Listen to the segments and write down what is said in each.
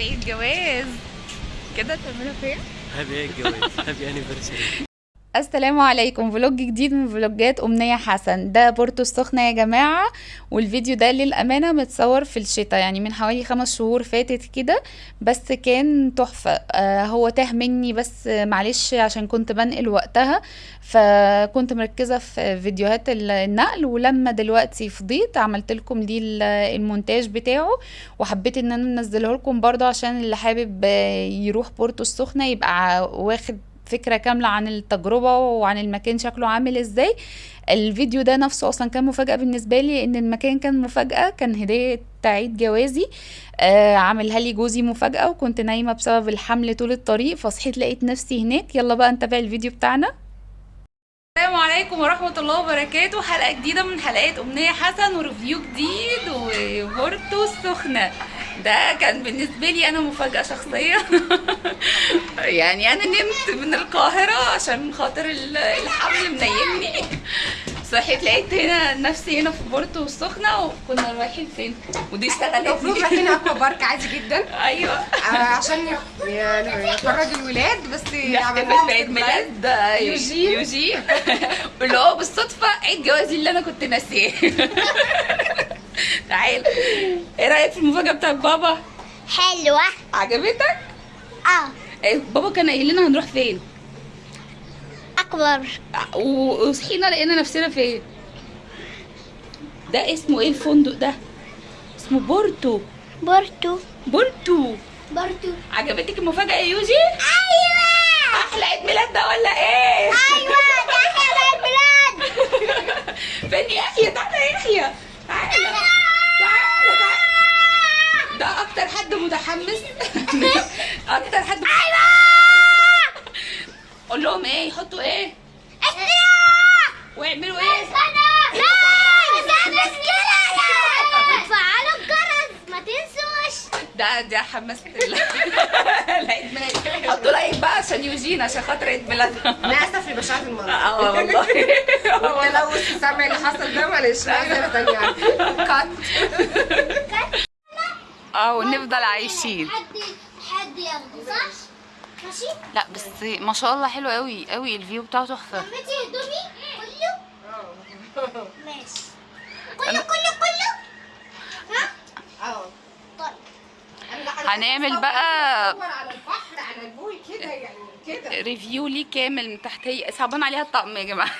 عيد جواز كده تعملوا فين happy عيد جواز happy anniversary السلام عليكم. vlog جديد من فلوجات أمنية حسن. ده بورتو السخنة يا جماعة. والفيديو ده للأمانة متصور في الشتاء يعني من حوالي خمس شهور فاتت كده. بس كان تحفة. آه هو تاه مني بس معلش عشان كنت بنقل وقتها. فكنت مركزة في فيديوهات ال- النقل. ولما دلوقتي فضيت عملت لكم دي ال- المونتاج بتاعه. وحبيت إن أنا أنزله لكم برضه عشان اللي حابب آه، يروح بورتو السخنة يبقى واخد فكرة كاملة عن التجربة وعن المكان شكله عامل إزاي. الفيديو ده نفسه أصلا كان مفاجأة بالنسبة لي إن المكان كان مفاجأة كان هدية عيد جوازي. آه عاملها لي جوزي مفاجأة وكنت نايمة بسبب الحمل طول الطريق فصحيت لقيت نفسي هناك. يلا بقى نتابع الفيديو بتاعنا. السلام عليكم ورحمة الله وبركاته. حلقة جديدة من حلقات أمنية حسن وريفيو جديد وبورتو السخنة ده كان بالنسبة لي أنا مفاجأة شخصية. يعني أنا نمت من القاهرة عشان خاطر ال- الحمل منيمني. صحيت لقيت هنا نفسي هنا في بورتو السخنة وكنا رايحين فين؟ ودي المفروض اشتغلت رايحين أكوا بارك عادي جدا. أيوه. آه، عشان يعني يخرج الولاد بس نحتفل عملنا بعيد ميلاد يوجين. يوجين اللي هو بالصدفة عيد جوازي اللي أنا كنت ناسيه. تعال إيه رأيك في المفاجأة بتاعت بابا؟ حلوة عجبتك؟ آه إيه، بابا كان قايل لنا هنروح فين؟ أكبر و- وصحينا لقينا نفسنا فين؟ ده اسمه إيه الفندق ده؟ اسمه بورتو بورتو بورتو بورتو عجبتك المفاجأة يا يوجي؟ أيوة أحلى عيد ميلاد ده ولا إيه؟ أيوة ده أحلى البلاد فين يحيى تعالى يا يحيى تعالى تعالى تعالى ده أكتر حد متحمس أكتر حد قول لهم إيه يحطوا إيه ويعملوا إيه وتفعلوا الجرس ما تنسوش ده ده حمست ال- العيد ميلاد حطوا لايك بقى عشان خاطر عيد ميلادها للاسف لبشاعة المرض آه والله. والتلوث السمعي اللي حصل ده معلش. معذرة تانية يعني. cut آه ونفضل عايشين. حد حد ياخده صح؟ ماشي؟ لا بس ما شاء الله حلو قوي قوي ال view بتاعه تحفة. لميتي هدومي كله؟ ماشي. كله كله كله؟ ها؟ آه طيب. هنعمل بقى صور على البحر على ال pool كده يعني كده. review ليه كامل من تحت هي صعبان عليها الطقم يا جماعة.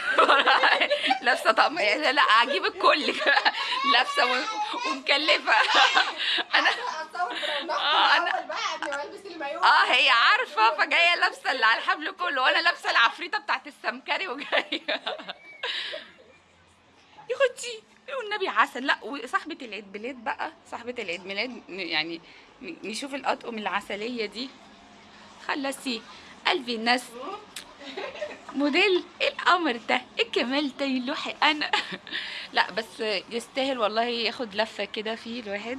لابسة طقم. لا لا هجيب الكل. لابسة و- ومكلفة. أنا آه، المايوه آه هي عارفة فجاية لابسة اللي على الحبل كله. وأنا لابسة العفريتة بتاعت السمكري وجاية. يا أختي والنبي عسل. لا وصاحبة العيد ميلاد بقى. صاحبة العيد ميلاد يعني نشوف الأطقم العسلية دي. خلصي. قلبي الناس. موديل إيه القمر ده إيه الجمال ده يلوحي أنا. لا بس يستاهل والله ياخد لفة كده فيه الواحد.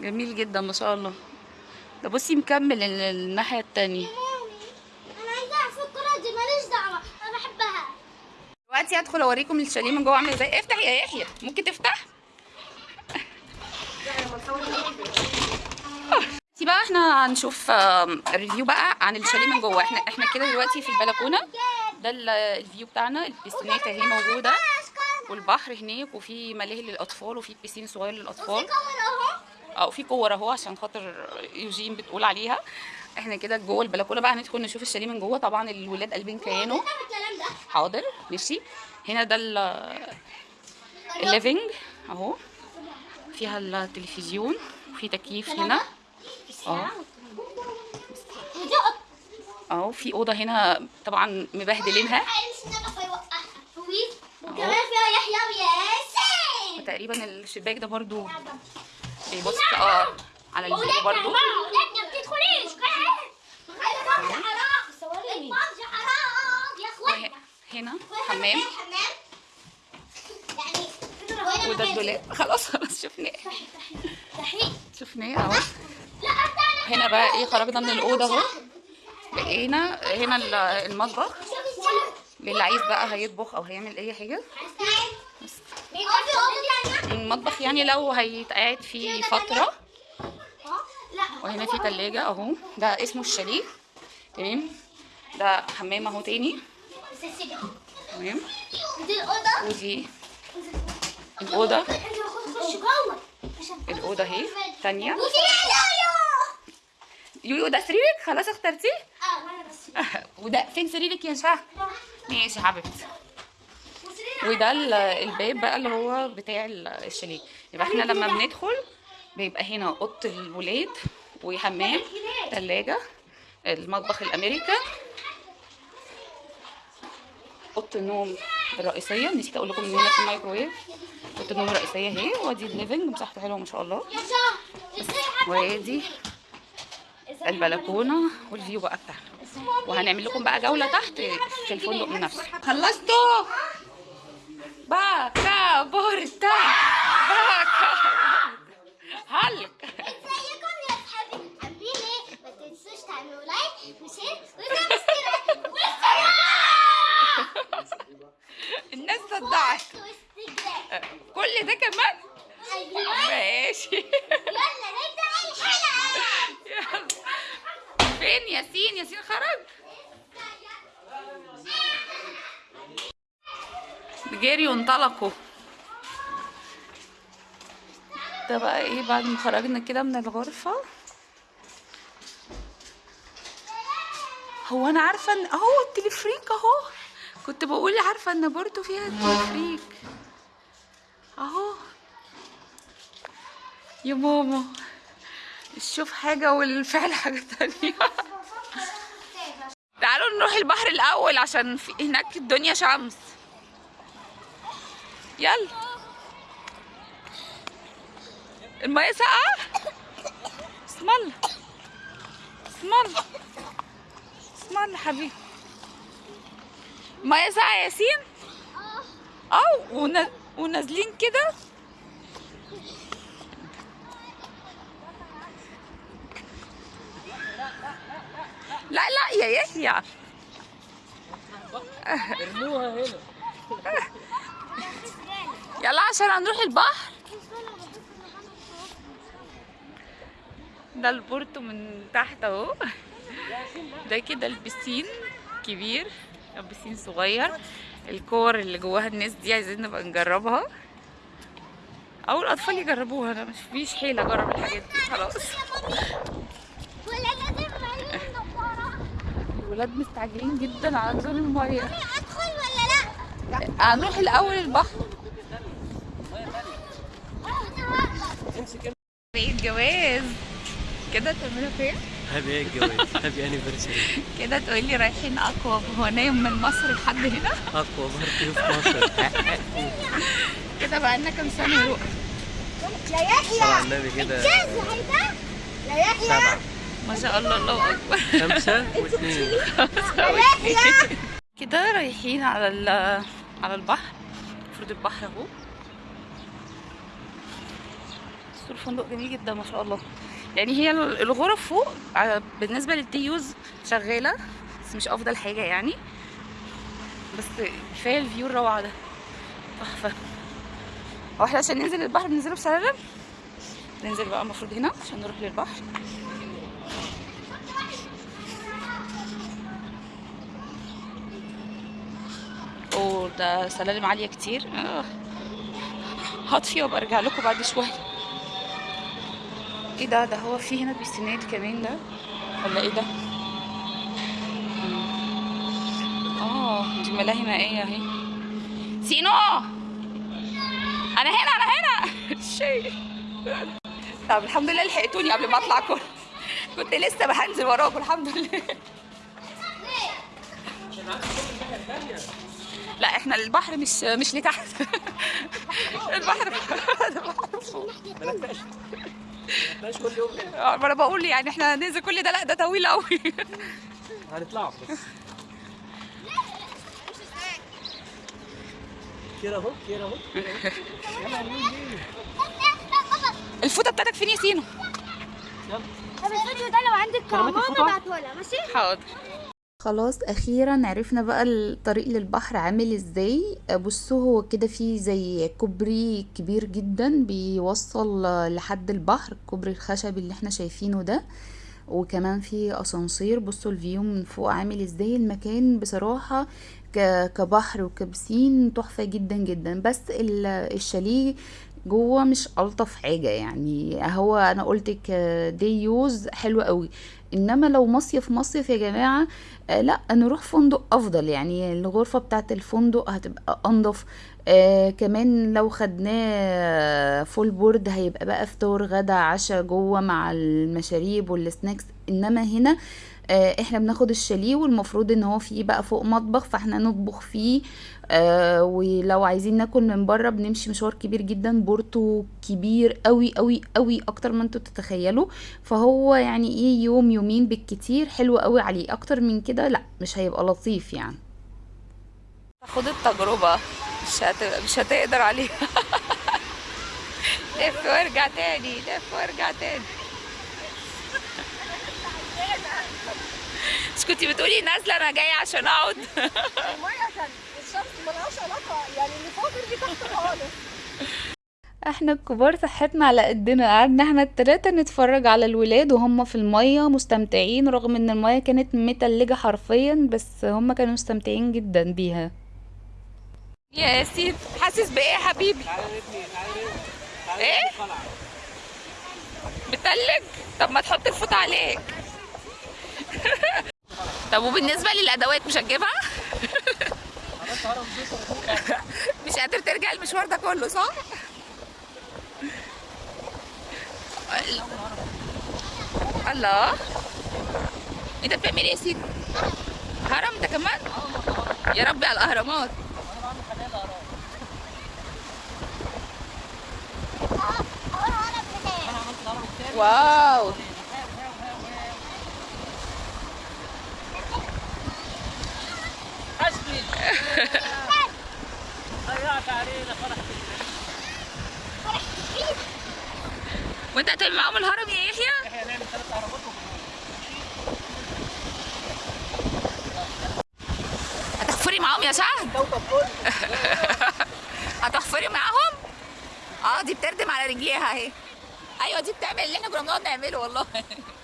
جميل جدا ما شاء الله. ده بصي مكمل ال- الناحية التانية. أنا عايزة اعرف الكره دي ماليش دعوة أنا بحبها. دلوقتي هدخل أوريكم الشاليه من جوه عامل إزاي افتح يا يحيى ممكن تفتح؟ دلوقتي بقى إحنا هنشوف review بقى عن الشاليه من جوه. إحنا إحنا كده دلوقتي في البلكونة. ده ال- ال view بتاعنا. ال piscine ات اهي موجودة. والبحر هناك وفي ملاهي للأطفال وفي piscine صغير للأطفال. آه وفي كور اهو عشان خاطر يوجين بتقول عليها. إحنا كده جوه البلكونة بقى هندخل نشوف الشاليه من جوه. طبعا الولاد قلبين كيانه حاضر ماشي. هنا ده ال- ال living اهو. فيها التلفزيون. وفي تكييف هنا. آه. أهو في أوضة هنا طبعا مبهدلينها. وكمان فيها يحيى وياسين تقريبا الشباك ده برضو بيبص آه على ولادنا برضو. هنا حمام. حمام؟ يعني وده الدولاب. خلاص خلاص شفناه. شفناه أهو. هنا بقى إيه خرجنا من الأوضة اهو. بقينا هنا ال- المطبخ. للي عايز بقى هيطبخ أو هيعمل اي حاجة؟ بس المطبخ يعني لو هيتقعد فيه فترة. وهنا في تلاجة اهو. ده اسمه الشاليه. تمام؟ ده حمام اهو تاني. تمام؟ ودي عشان الأوضة اهي. تانية. يويو ده سريرك؟ خلاص اخترتيه؟ آه وأنا بس وده فين سريرك يا شهد ماشي يا حبيبتي. وده ال- الباب بقى اللي هو بتاع ال- الشاليه. يبقى إحنا لما بندخل بيبقى هنا اوضة الولاد وحمام ثلاجه المطبخ الامريكان أوضة النوم الرئيسية. نسيت أقول لكم إن هنا في مايكرويف أوضة النوم الرئيسية أهي. وادي ال living مساحته حلوة ما شاء الله. وادي البلكونة وال view بقى بتاعنا. وهنعمل لكم بقى جولة تحت في الفندق من نفسه. خلصتوا؟ باكا بورتا باكا هلك. ازيكم يا اصحابي عاملين إيه؟ ما تنسوش تعملوا like و share و subscribe الناس صدعت. كل ده كمان؟ أيوه ماشي. يلا نبدأ الحلقة يلا. فين ياسين؟ ياسين خرج. جري وانطلقوا. ده بقى إيه بعد ما خرجنا كده من الغرفة؟ هو أنا عارفة إن أهو التلفريك أهو. كنت بقول عارفة إن بورتو فيها التلفريك. أهو. يا ماما. الشوف حاجة والفعل حاجة تانية. تعالوا نروح البحر الأول عشان في هناك الدنيا شمس. يلا. المية ساقعة؟ اسم الله اسم الله اسم الله حبيبي. المية ساقعة يا ياسين؟ آه ون- ونازلين كده؟ يا يحيى. ارموها هنا. يلا عشان هنروح البحر. ده البورتو من تحت اهو. ده كده البسين كبير أو بسين صغير. الكور اللي جواها الناس دي عايزين نبقى نجربها. أو الاطفال يجربوها أنا مش فيش حيلة أجرب الحاجات دي خلاص ولا لازم عيون نضاره الولاد مستعجلين جدا على نزول المية. أدخل ولا لأ؟ هنروح الأول البحر. عيد جواز كده تعملوا فين هابي إيه الجواز هابي انيفرساري كده تقولي رايحين أقوى هو نايم من مصر لحد هنا؟ أقوى بارتي في مصر. كده بقى لنا كام سنة؟ يا يحيى. النبي كده. يا يحيى. ما شاء الله الله أكبر. خمسة واثنين. كده رايحين على على البحر. المفروض البحر أهو. بس الفندق جميل جدا ما شاء الله. يعني هي ال- الغرف فوق ع- بالنسبة لل day use شغالة بس مش أفضل حاجة يعني. بس كفاية ال view الروعة ده. تحفة. هو إحنا عشان ننزل البحر بننزله بسلالم؟ ننزل بقى المفروض هنا عشان نروح للبحر. اوه ده سلالم عالية كتير. آه. هطفي وابقى ارجع لكم بعد شوية. إيه ده؟ ده هو في هنا بيستناد كمان ده؟ ولا إيه ده. آه دي ملاهي مائية أهي. سينو! أنا هنا أنا هنا! شيء. طب الحمد لله لحقتوني قبل ما أطلع كل. كنت لسه بهنزل وراكم الحمد لله. لا إحنا البحر مش مش لتحت. البحر البحر. كل يوم ما أنا بقول يعني إحنا ننزل كل ده لا ده طويل قوي هنطلعوا بس كده أهو كده أهو. الفوطة بتاعتك فين يا سينو؟ يلا. طب الفيديو ده لو عندك كرامات ماما الفوطة؟ ابعته لها ماشي؟ حاضر. خلاص أخيرا عرفنا بقى الطريق للبحر عامل إزاي. بصوا هو كده فيه زي كوبري كبير جدا بيوصل لحد البحر الكوبري الخشبي اللي إحنا شايفينه ده. وكمان في أسانسير. بصوا ال view من فوق عامل إزاي. المكان بصراحة كبحر وك piscine تحفة جدا جدا. بس ال- الشاليه جوه مش ألطف حاجة يعني. هو أنا قلت day use حلو قوي إنما لو مصيف مصيف يا جماعة آه لا نروح فندق أفضل. يعني الغرفة بتاعت الفندق هتبقى أنضف. آه كمان لو خدناه full board هيبقى بقى فطار غدا عشاء جوه مع المشاريب وال snacks إنما هنا آه إحنا بناخد الشاليه والمفروض ان هو فيه بقى فوق مطبخ فاحنا نطبخ فيه. آه ولو عايزين ناكل من بره بنمشي مشوار كبير جدا بورتو كبير قوي قوي قوي أكتر ما أنتوا تتخيلوا. فهو يعني إيه يوم يومين بالكتير حلو قوي عليه. أكتر من كده لا مش هيبقى لطيف يعني. خد التجربة مش هت... مش هتقدر عليها. لف وارجع تاني لف وارجع تاني. مش كنتي بتقولي نازلة أنا جاية عشان أقعد. الميه كان الشمس ملهاش علاقه يعني اللي فوق اللي تحت خالص إحنا الكبار صحتنا على قدنا قعدنا إحنا التلاتة نتفرج على الولاد وهم في المية مستمتعين رغم إن المية كانت متلجة حرفيا بس هم كانوا مستمتعين جدا بيها. يا ياسين حاسس بإيه يا حبيبي؟ قلعة. بتلج؟ طب ما تحط الفوط عليك. طب وبالنسبة للأدوات مش هتجيبها؟ مش قادر ترجع المشوار ده كله صح؟ الله انت بتعمل إيه يا سيدي؟ هرم ده كمان؟ يا ربي على الأهرامات واو وانت هتعمل معاهم الهرم يا يحيى؟ هنعمل ثلاث اهرامات هتحفري معاهم يا كله هتحفري معاهم؟ آه دي بتردم على رجليها اهي أيوه دي بتعمل اللي إحنا كنا بنقعد نعمله والله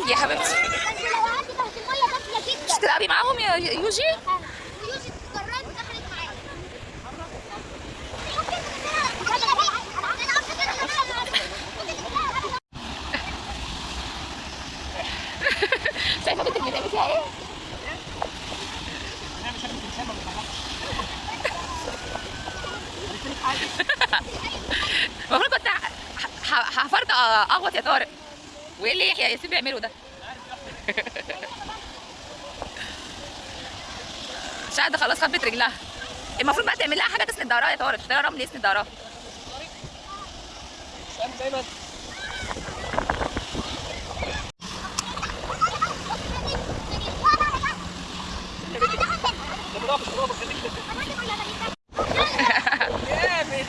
تلج يا حبيبتي مش تلعبي معاهم يا يوجي؟ شايفة بنتك بتعمل فيها إيه؟ هنعمل شكل تمثال ما بيتحركش المفروض كنت حفرت أغوط يا طارق وإيه اللي يحيى؟ ياسين بيعملوا ده؟ شهد خلاص خبت رجلها. المفروض بقى تعمل لها حاجة تسند ظهرها يا طارق. تشتري رمل يسند ظهرها فاهم دايما ده برافو برافو خليك جامد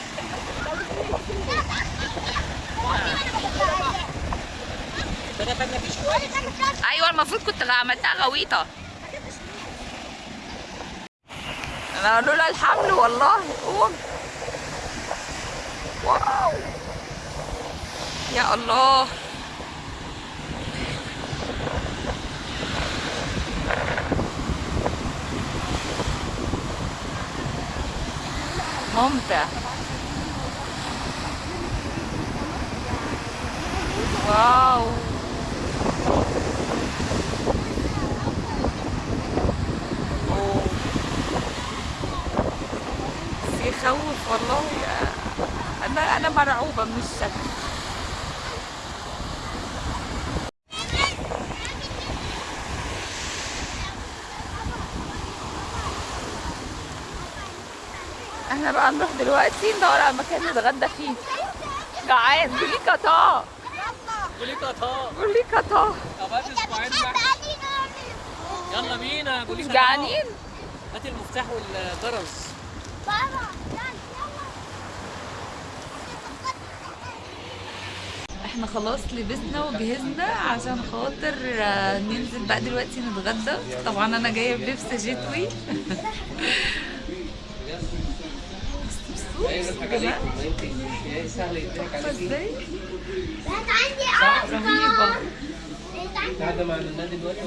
ده ده خدنا فيه شوية أيوه المفروض كنت عملتها غويطة. أنا لولا الحمل والله. قوم واو. يا الله. ممتع. واو. يخوف والله. أنا أنا مرعوبة من الشكل إحنا بقى نروح دلوقتي ندور على مكان نتغدى فيه. جعان. قولي قطاع. قولي قطار قولي قطاع. طب أسبوعين بقى يلا بينا. قولي. جعانين؟ هات المفتاح والجرس بابا يلا إحنا خلاص لبسنا وجهزنا عشان خاطر آه، ننزل بقى دلوقتي نتغدى. طبعا أنا جاية بلبس شتوي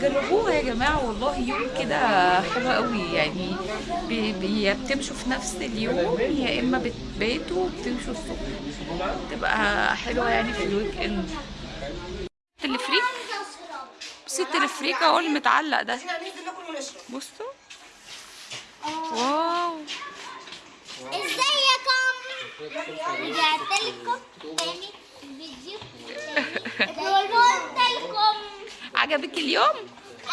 جربوها يا جماعة والله يوم كده حلو قوي. يعني بتمشوا في نفس اليوم يا إما بتباتوا وبتمشوا الصبح. تبقى حلوة يعني في الويك إند التلفريك بصي التلفريك اهو اللي متعلق ده. بصوا واو. ازيكم رجعت لكم تاني في الفيديو قلت لكم عجبك اليوم؟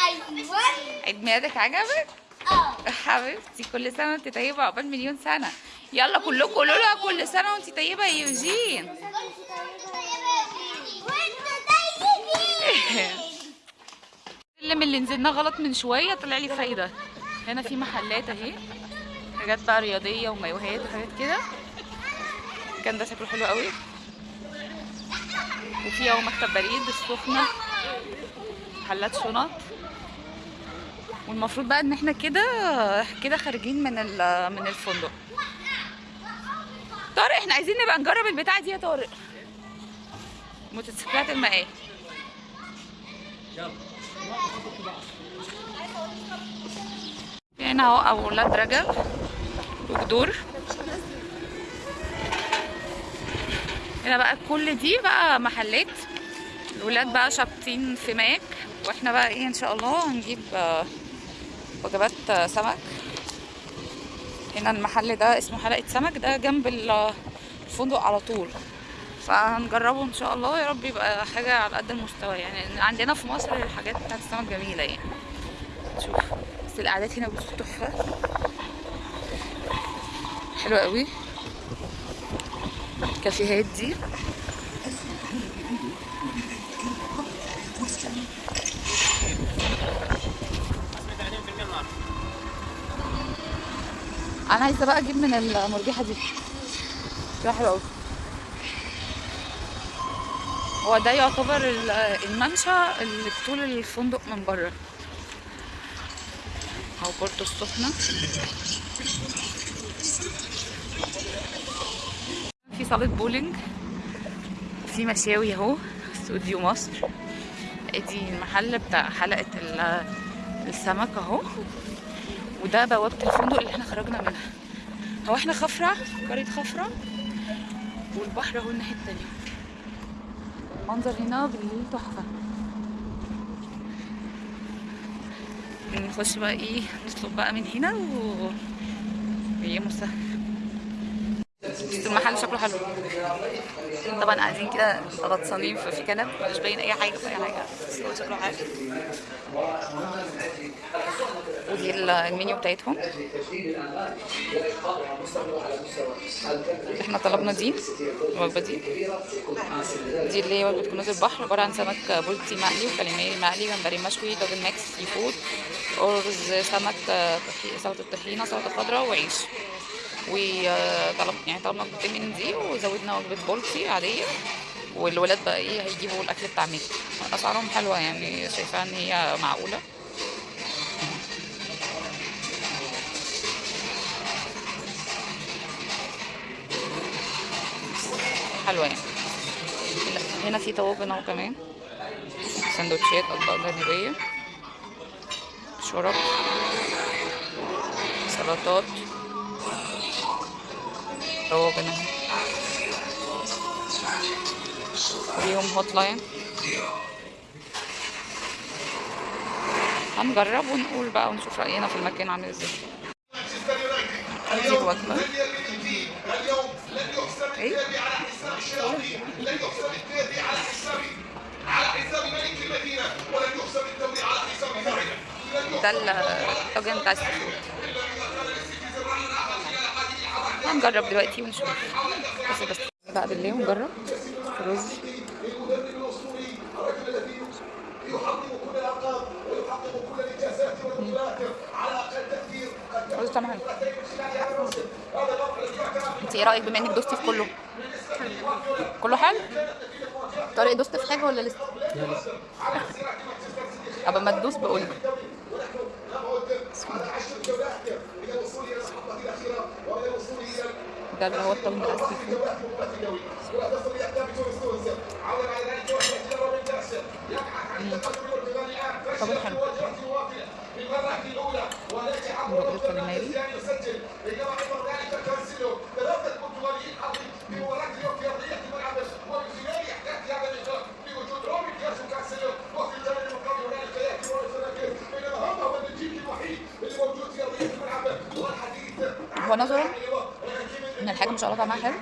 أيوه عيد ميلادك عجبك؟ آه حبيبتي كل سنة وأنت طيبة عقبال مليون سنة. يلا كلكم قولوا لها كل سنة وانت طيبة يا يوجين السلم اللي نزلناه غلط من شوية طلع لي فايدة. هنا في محلات اهي. حاجات بقى رياضية ومايوهات وحاجات كده. كان ده شكله حلو قوي. وفي اهو مكتب بريد السخنة. محلات شنط. والمفروض بقى ان إحنا كده كده خارجين من من الفندق. طارق إحنا عايزين نبقى نجرب البتاعة دي يا طارق. موتوسيكلات في هنا اهو أولاد رجب وجدور هنا بقى كل دي بقى محلات. الولاد بقى شابطين في ماك. وإحنا بقى إيه ان شاء الله هنجيب آه، وجبات آه، سمك. هنا المحل ده اسمه حلقة سمك ده جنب ال- الفندق على طول. فهنجربه إن شاء الله يا رب يبقى حاجة على قد المستوى. يعني عندنا في مصر الحاجات بتاعت السمك جميلة يعني. شوف بس القعدات هنا بصوا تحفة. حلوة قوي. الكافيهات دي. أنا عايزه بقى أجيب من المرجحه دي. شكلها حلو قوي هو ده يعتبر ال- الممشى اللي في طول الفندق من بره. أو بورتو السخنة. في صالة بولينج. وفي مشاوي اهو استوديو مصر. ادي المحل بتاع حلقة ال- السمك اهو. وده بوابه الفندق اللي إحنا خرجنا منها. هو إحنا خفرع قرية خفرع والبحر اهو الناحية التانية. المنظر هنا بالليل تحفة. نخش بقى إيه نطلب بقى من هنا و ويا مسهل بس المحل شكله حلو. طبعا قاعدين كده غطسانين في في كنب مش باين أي حاجة في أي حاجة بس هو شكله حلو. ودي ال- المنيو بتاعتهم. إحنا طلبنا دي الوجبة دي. دي اللي هي وجبة كنوز البحر عبارة عن سمك بولتي مقلي وكاليماري مقلي جمبري مشوي double mix seafood أرز سمك سلطة طحينة سلطة خضراء وعيش. وطلب يعني طلبنا وجبتين من دي وزودنا وجبه بولتي عادية. والولاد بقى إيه هيجيبوا الأكل بتاع ميك أسعارهم حلوة يعني شايفاها إن هي معقولة. حلوة يعني. هنا- هنا في طواجن أهو كمان. سندوتشات أطباق جانبية. شرب. سلطات. اهي ليهم هوت لاين هنجرب ونقول بقى ونشوف رأينا في المكان عامل إزاي الوجبة إيه ده الطاجن بتاع هنجرب دلوقتي ونشوف. بس بس. بقى بالليل ونجرب رز. رز طعمه حلو. انت إيه رأيك بما انك دوستي في كله؟ كله حلو؟ طارق دوست في حاجة ولا لسه؟ ابقى ما تدوس بقول لي. ده اللي هو الطاجن بتاع السي فود. طاجن حلو الحاجة ما شاء الله طعمها حلو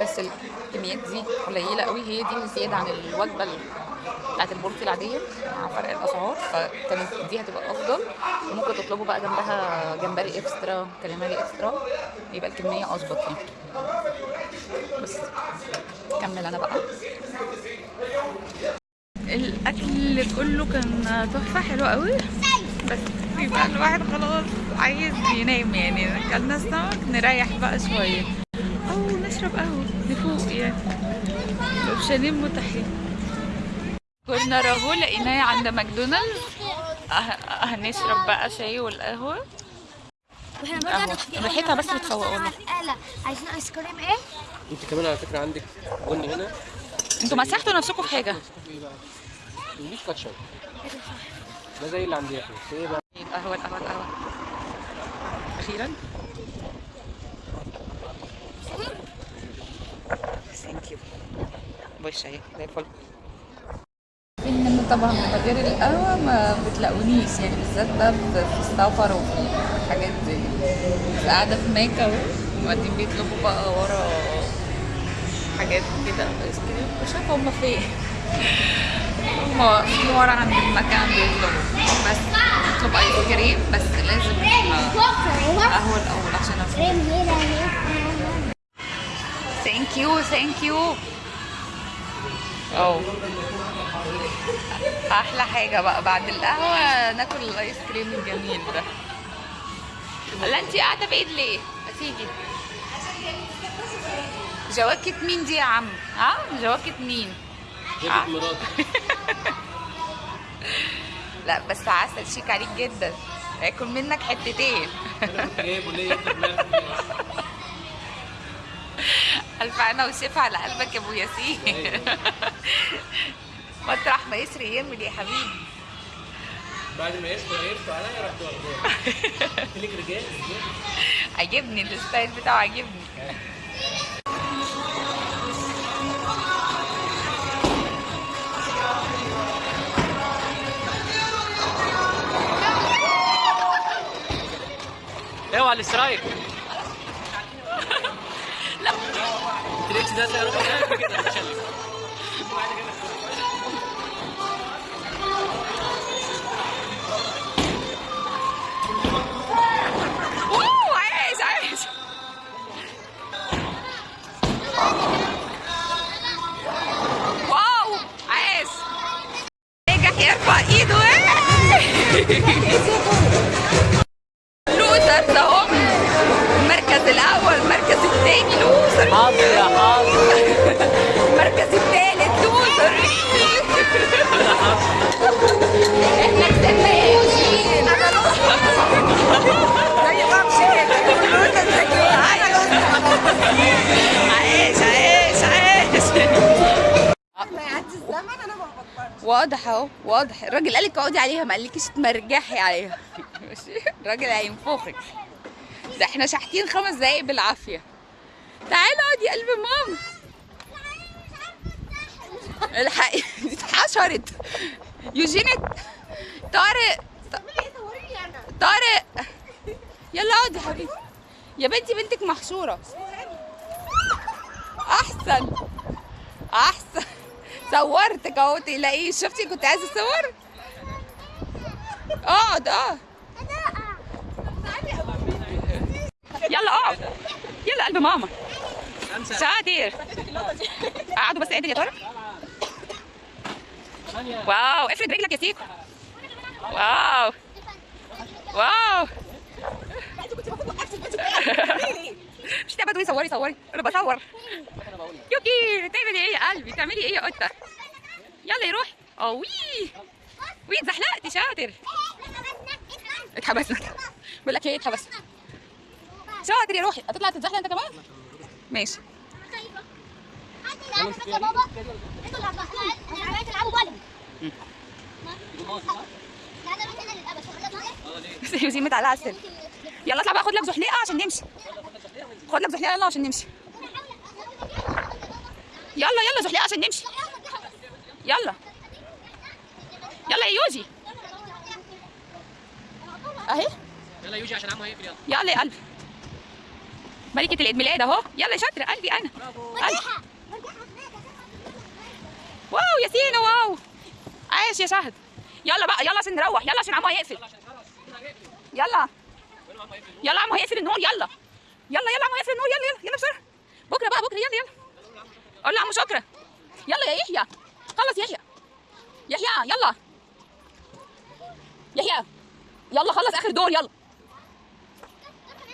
بس الكميات دي قليلة قوي. هي دي زيادة عن الوجبة ال- بتاعت البورتي العادية مع فرق الأسعار فكانت دي هتبقى أفضل. وممكن تطلبوا بقى جنبها جمبري إكسترا كاليماري إكسترا. يبقى الكمية أظبط يعني. بس كمل أنا بقى. الأكل كله كان تحفة حلو قوي. بس يبقى الواحد خلاص عايز ينام يعني. أكلنا السمك نريح بقى شوية. نشرب قهوة نفوق يعني الاوبشنين متاحين كنا راهو لقيناه عند ماكدونالدز أه- هنشرب بقى شاي قهوة. هنحكي- ريحتها بس بتفوق والله. عايزين آيس كريم إيه؟ أنت كمان على فكرة عندك بني هنا أنتوا مسحتوا نفسكم في حاجة؟ مفيش كاتشب ده زي اللي عندي إحنا إيه؟ القهوه القهوه القهوه أخيرا ثانك يو وش اهي زي الفل ان طبعا من غير القهوه ما بتلاقونيش يعني بالذات بقى في في السفر وفي الحاجات دي قاعدة في ماكا أهو وبعدين بيطلبوا بقى ورا حاجات كده. ice cream مش عارفة هما فين هما واقفين ورا عند المكان بيطلبوا. بس نطلب ice cream بس لازم قهوة الأول عشان افهم thank you thank you آه أحلى حاجة بقى بعد القهوة ناكل ال ice cream الجميل ده. لا انت قاعدة بعيد ليه؟ ما تيجي. جواكت مين دي يا عم؟ ها؟ جواكت مين؟ جابت مراتي. لا بس عسل شيك عليك جدا. هاكل منك حتتين. جايبه ليه؟ الف أنا وشفا على قلبك يا أبو ياسين. مطرح ما يسري يعمل يا حبيبي؟ بعد ما يسكوا يرفع عليا رحت واخداه ليك رجال؟ عجبني الستايل بتاعه عجبني اوعى الاسترايك التريكس ده زي رقم كده متشلل واو عايش عايش واو عايش نجح يرفع ايده لوزرز اهو المركز الأول المركز الثاني لوزر. حاضر يا حاضر. المركز الثالث لوزر. إحنا زي امشي كده. لوزر زي عايش عايش عايش. ما يعدي الزمن. أنا ما بطلش واضح اهو واضح. الراجل قالك اقعدي عليها ما قالكيش تمرجحي عليها. ماشي؟ الراجل هينفخك. ده إحنا شاحتين خمس دقايق بالعافية. تعالي اقعدي يا قلب ماما. الحقي اتحشرت. يوجينت طارق. طارق. يلا اقعدي يا حبيبي يا بنتي بنتك محشورة. احسن. احسن. صورتك اهو تلاقيه شفتي؟ كنت عايزة اصور. اقعد آه يلا اقعد. يلا قلب ماما. شاطر قعدوا بس عدل يا ترى واو افرد رجلك يا سيكو. واو. واو. مش تبعدوا صوري صوري. أنا بصور. يوكي تعملي إيه يا قلبي؟ تعملي إيه يا قطة؟ يلا يا روحي. آه وي. وي اتزحلقتي شاطر. اتحبسنا بقول لك إيه اتحبسنا شاطر يا روحي. هتطلع تتزحلق أنت كمان؟ ماشي. يا بابا أنتوا اللي أنا أنا متعلقة على السلم. يلا اطلع بقى خد لك زحليقة عشان نمشي. خد لك زحليقة يلا عشان نمشي. يلا يلا زحليقة عشان نمشي. يلا. يلا يا يوجي. اهي يلا يوجي عشان عمو هيقفل يلا. يلا يا قلبي. ملكة العيد ميلاد اهو. يلا يا شاطرة قلبي أنا. قلبي. واو يا سينا واو. عايش يا شهد. يلا بقى يلا عشان نروح يلا عشان عمو هيقفل. يلا. يلا عمو هيقفل النور يلا. يلا يلا عمو هيقفل النور يلا يلا يلا بسرعة. بكرة بقى بكرة يلا يلا. قول لعمو شكرا. يلا يا يحيى. خلص يحيى. يحيى يلا. يحيى. يلا خلص آخر دور يلا.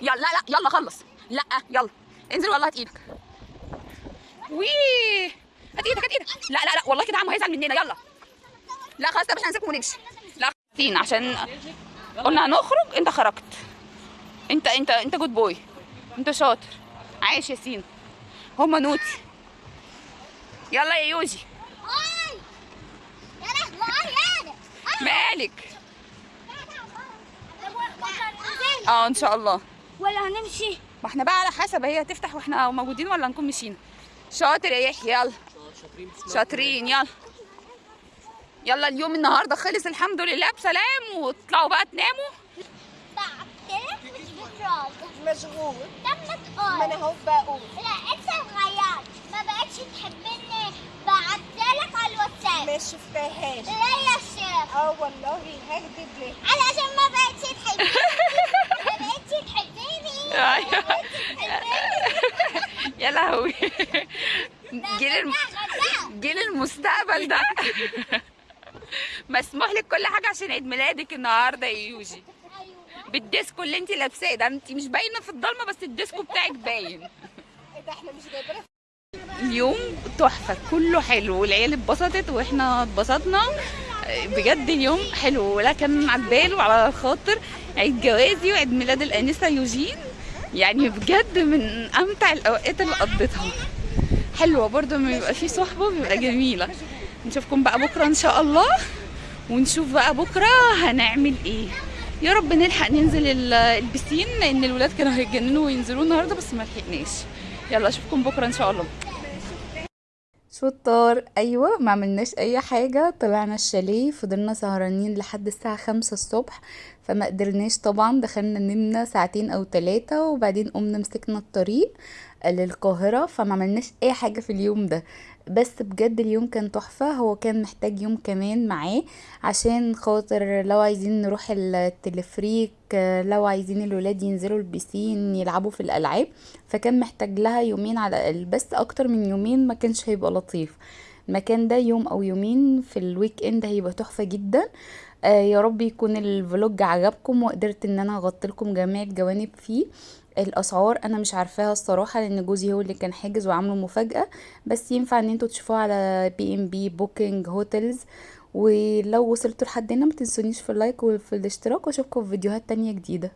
يلا لا لا يلا خلص. لا يلا. انزل والله هات إيدك. وي! هات إيدك هات إيدك. لا لا لا والله كده عمو هيزعل مننا. يلا. لا خلاص طب إحنا هنسيبكم ونمشي. لا خلاصين عشان قلنا هنخرج انت خرجت. انت انت انت good boy انت شاطر. عايش يا سين. هما نوتي. يلا يا يوجي مالك؟ آه إن شاء الله. ولا هنمشي؟ ما إحنا بقى على حسب هي هتفتح وإحنا موجودين ولا نكون مشينا. شاطر يا يحيى يلا. شاطرين شاطرين يلا. يلا اليوم النهارده خلص الحمد لله بسلام. وتطلعوا بقى تناموا. مشغول. طب ما ما تقول أنا اهو بقول لا انت اتغيرت ما بقتش تحبني. بعتلك على الواتساب. ما شفتهاش. لا يا شيخ. آه والله هكدب ليه علشان ما بقتش تحبني. تحبني. أيوة. يا لهوي. جيل. جيل المستقبل ده. مسموح لك كل حاجة عشان عيد ميلادك النهارده يا يوجي. أيوه. بال disco اللي انت لابساه ده انت مش باينة في الضلمة بس ال disco بتاعك باين. إيه ده إحنا مش جايبينها اليوم تحفة كله حلو والعيال اتبسطت وإحنا اتبسطنا. بجد اليوم حلو ولا كان على البال وعلى الخاطر. عيد جوازي وعيد ميلاد الأنسة يوجين. يعني بجد من أمتع الأوقات اللي قضيتها. حلوة برضه لما يبقى في صحبة بيبقى جميلة. نشوفكم بقى بكرة إن شاء الله. ونشوف بقى بكرة هنعمل إيه. يا رب نلحق ننزل ال- البسين لأن الولاد كانوا هيتجننوا وينزلوا النهاردة بس ما لحقناش. يلا أشوفكم بكرة إن شاء الله. شطار. أيوه ما عملناش أي حاجة. طلعنا الشاليه فضلنا سهرانين لحد الساعة خمسة الصبح فما قدرناش طبعا. دخلنا نمنا ساعتين أو ثلاثة وبعدين قمنا مسكنا الطريق للقاهرة فما عملناش أي حاجة في اليوم ده. بس بجد اليوم كان تحفة. هو كان محتاج يوم كمان معاه عشان خاطر لو عايزين نروح التلفريك لو عايزين الولاد ينزلوا ال piscine يلعبوا في الألعاب فكان محتاج لها يومين على الأقل بس أكتر من يومين ما كانش هيبقى لطيف. المكان ده يوم أو يومين في ال weekend هيبقى تحفة جدا. آه يا رب يكون ال vlog عجبكم وقدرت إن أنا أغطي لكم جميع الجوانب فيه. الأسعار أنا مش عارفاها الصراحة لأن جوزي هو اللي كان حاجز وعامله مفاجأة بس ينفع إن أنتوا تشوفوها على بي ام بي booking hotels ولو وصلتوا لحد هنا ما تنسونيش في ال like وفي الاشتراك وأشوفكم في فيديوهات تانية جديدة.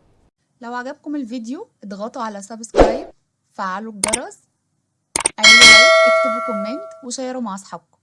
لو عجبكم الفيديو اضغطوا على subscribe فعلوا الجرس اعملوا like اكتبوا comment وشيروا مع أصحابكم.